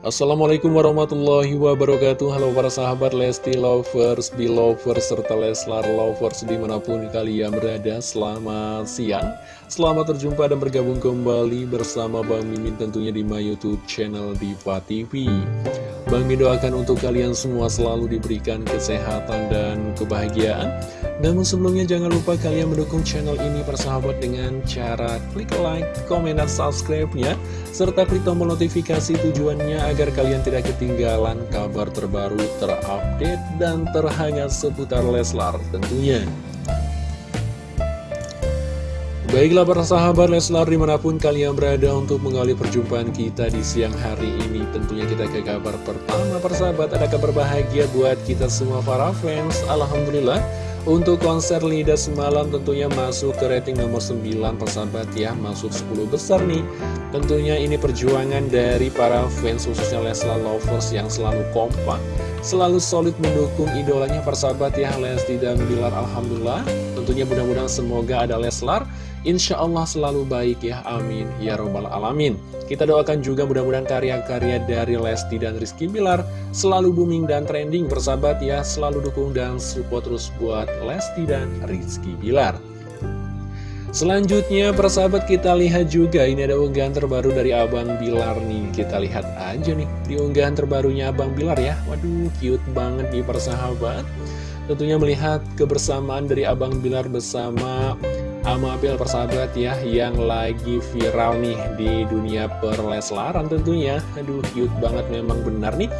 Assalamualaikum warahmatullahi wabarakatuh. Halo para sahabat Lesti Lovers, Belovers, serta Leslar Lovers di mana pun kalian berada. Selamat siang. Selamat terjumpa dan bergabung kembali bersama Bang Mimin tentunya di my youtube channel Diva TV Bang Mimin doakan untuk kalian semua selalu diberikan kesehatan dan kebahagiaan namun sebelumnya jangan lupa kalian mendukung channel ini persahabat dengan cara klik like, komen, dan subscribe-nya. Serta klik tombol notifikasi tujuannya agar kalian tidak ketinggalan kabar terbaru, terupdate, dan terhangat seputar Leslar tentunya. Baiklah para sahabat Leslar di mana pun kalian berada untuk mengawali perjumpaan kita di siang hari ini Tentunya kita ke kabar pertama persahabat. Ada kabar bahagia buat kita semua para fans. Alhamdulillah untuk konser Lida semalam tentunya masuk ke rating nomor 9 persahabat ya. Masuk 10 besar nih. Tentunya ini perjuangan dari para fans khususnya Leslar Lovers yang selalu kompak Selalu solid mendukung idolanya persahabat ya. Lesti dan Bilar Alhamdulillah. Tentunya mudah-mudahan semoga ada Leslar Insya Allah selalu baik ya amin. Ya robbal alamin. Kita doakan juga mudah-mudahan karya-karya dari Lesti dan Rizky Bilar Selalu booming dan trending persahabat ya Selalu dukung dan support terus buat Lesti dan Rizky Bilar. Selanjutnya persahabat kita lihat juga ini ada unggahan terbaru dari Abang Bilar nih. Kita lihat aja nih di unggahan terbarunya Abang Bilar ya. Waduh cute banget nih persahabat. Tentunya melihat kebersamaan dari Abang Bilar bersama Amabel persahabat ya Yang lagi viral nih di dunia perleslaran tentunya. Aduh cute banget memang benar nih.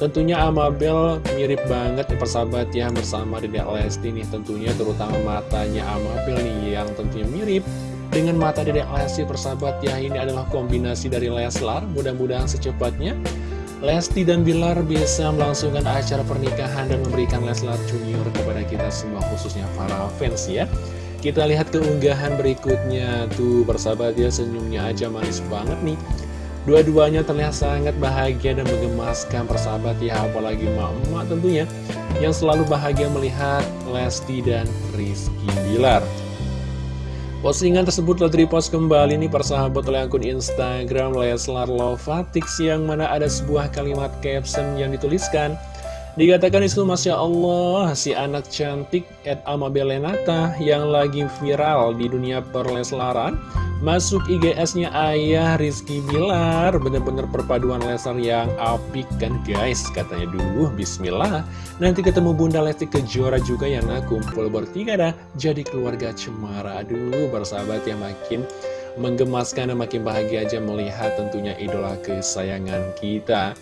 Tentunya Amabel mirip banget nih persahabat ya bersama Dedek Lesti nih tentunya terutama matanya Amabel nih yang tentunya mirip dengan mata Dedek Lesti persahabat ya. Ini adalah kombinasi dari Leslar mudah-mudahan secepatnya. Lesti dan Bilar bisa melangsungkan acara pernikahan dan memberikan Leslar Junior kepada kita semua khususnya para fans ya kita lihat keunggahan berikutnya. Tuh persahabat ya senyumnya aja manis banget nih. Dua-duanya terlihat sangat bahagia dan menggemaskan persahabat ya Apalagi emak-emak tentunya Yang selalu bahagia melihat Lesti dan Rizky Bilar. Postingan tersebut telah direpost kembali nih persahabat oleh akun Instagram Leslar Lovatix Yang mana ada sebuah kalimat caption yang dituliskan Dikatakan itu Masya Allah si anak cantik Ed Amabelenata yang lagi viral di dunia perleslaran Masuk IGS-nya ayah Rizky Bilar. Bener-bener perpaduan Lesar yang apik kan guys Katanya. Dulu Bismillah. Nanti ketemu Bunda Lesti Kejora juga yang nak kumpul bertiga dah Jadi keluarga cemara. Aduh bersahabat yang makin menggemaskan dan makin bahagia aja melihat tentunya idola kesayangan kita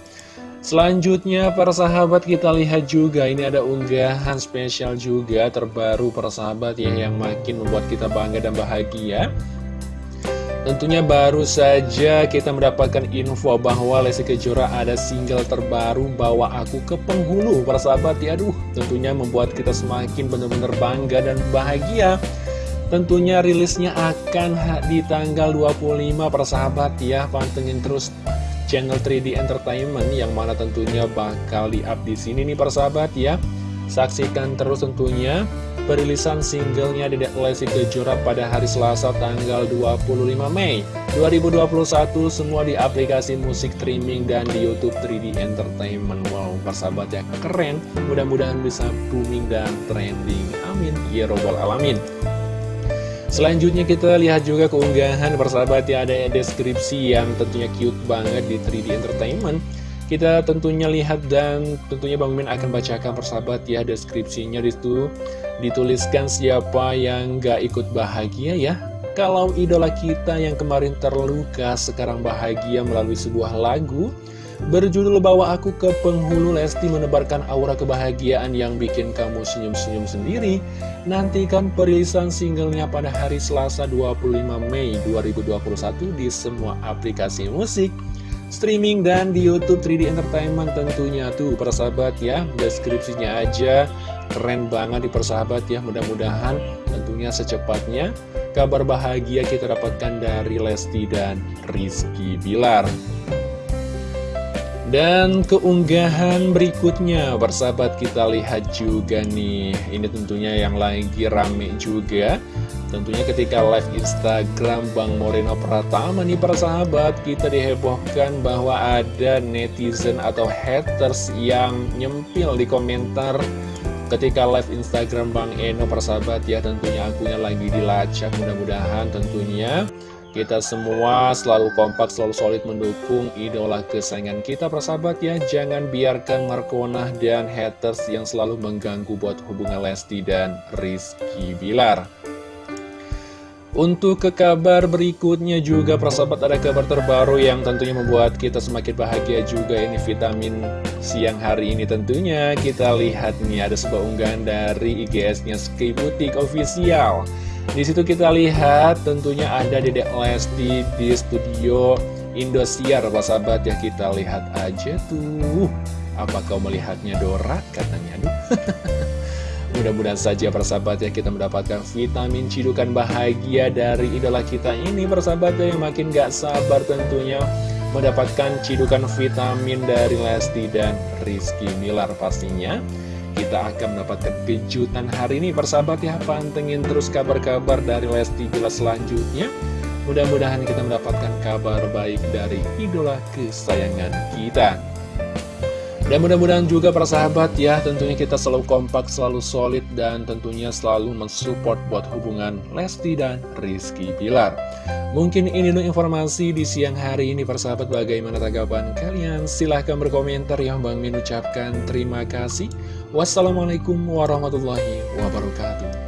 Selanjutnya para sahabat kita lihat juga ini ada unggahan spesial juga terbaru para sahabat ya yang makin membuat kita bangga dan bahagia. Tentunya baru saja kita mendapatkan info bahwa Lesti Kejora ada single terbaru Bawa Aku ke Penghulu. Para sahabat ya aduh tentunya membuat kita semakin benar-benar bangga dan bahagia. Tentunya rilisnya akan di tanggal 25 para sahabat ya Pantengin terus channel 3D Entertainment Yang mana tentunya bakal di-up di sini nih para sahabat ya. Saksikan terus tentunya perilisan singlenya Dedek Lesti Kejora pada hari Selasa tanggal 25 Mei 2021 semua di aplikasi musik streaming dan di Youtube 3D Entertainment. Wow, persahabat ya keren. Mudah-mudahan bisa booming dan trending. Amin. Ya robbal alamin Selanjutnya kita lihat juga keunggahan persahabat ya ada deskripsi yang tentunya cute banget di 3D Entertainment kita tentunya lihat dan tentunya Bang Min akan bacakan persahabat ya deskripsinya di situ dituliskan siapa yang gak ikut bahagia ya. Kalau idola kita yang kemarin terluka sekarang bahagia melalui sebuah lagu berjudul Bawa Aku ke Penghulu Lesti menebarkan aura kebahagiaan yang bikin kamu senyum-senyum sendiri. Nantikan perilisan singlenya pada hari Selasa 25 Mei 2021 di semua aplikasi musik streaming dan di Youtube 3D Entertainment tentunya. Tuh persahabat ya deskripsinya aja. Keren banget di persahabat ya. Mudah-mudahan tentunya secepatnya kabar bahagia kita dapatkan dari Lesti dan Rizky Bilar dan keunggahan berikutnya persahabat kita lihat juga nih. Ini tentunya yang lagi rame juga. Tentunya ketika live Instagram Bang Moreno Pratama nih para sahabat Kita dihebohkan bahwa ada netizen atau haters yang nyempil di komentar Ketika live Instagram Bang Eno para sahabat ya. Tentunya akunya lagi dilacak Mudah-mudahan tentunya kita semua selalu kompak, selalu solid mendukung idola kesayangan kita persahabat ya. Jangan biarkan Markona dan haters yang selalu mengganggu buat hubungan Lesti dan Rizky Bilar. Untuk ke kabar berikutnya juga persahabat ada kabar terbaru yang tentunya membuat kita semakin bahagia juga. Ini vitamin siang hari ini tentunya. Kita lihat nih ada sebuah unggahan dari IGS-nya Sky Boutique Official di situ kita lihat tentunya ada Dedek Lesti di studio Indosiar persahabat ya kita lihat aja tuh. Apa kau melihatnya Dora? Katanya aduh. Mudah-mudahan saja persahabat ya kita mendapatkan vitamin cidukan bahagia dari idola kita ini persahabat ya. Yang makin gak sabar tentunya mendapatkan cidukan vitamin dari Lesti dan Rizky Milar pastinya kita akan mendapatkan kejutan hari ini persahabat ya. Pantengin terus kabar-kabar dari Lesti Bila selanjutnya. Mudah-mudahan kita mendapatkan kabar baik dari idola kesayangan kita. Dan mudah-mudahan juga para sahabat ya tentunya kita selalu kompak, selalu solid dan tentunya selalu mensupport buat hubungan Lesti dan Rizky Pilar. Mungkin ini dulu informasi di siang hari ini para sahabat bagaimana tanggapan kalian? Silahkan berkomentar ya Bang Min ucapkan terima kasih. Wassalamualaikum warahmatullahi wabarakatuh.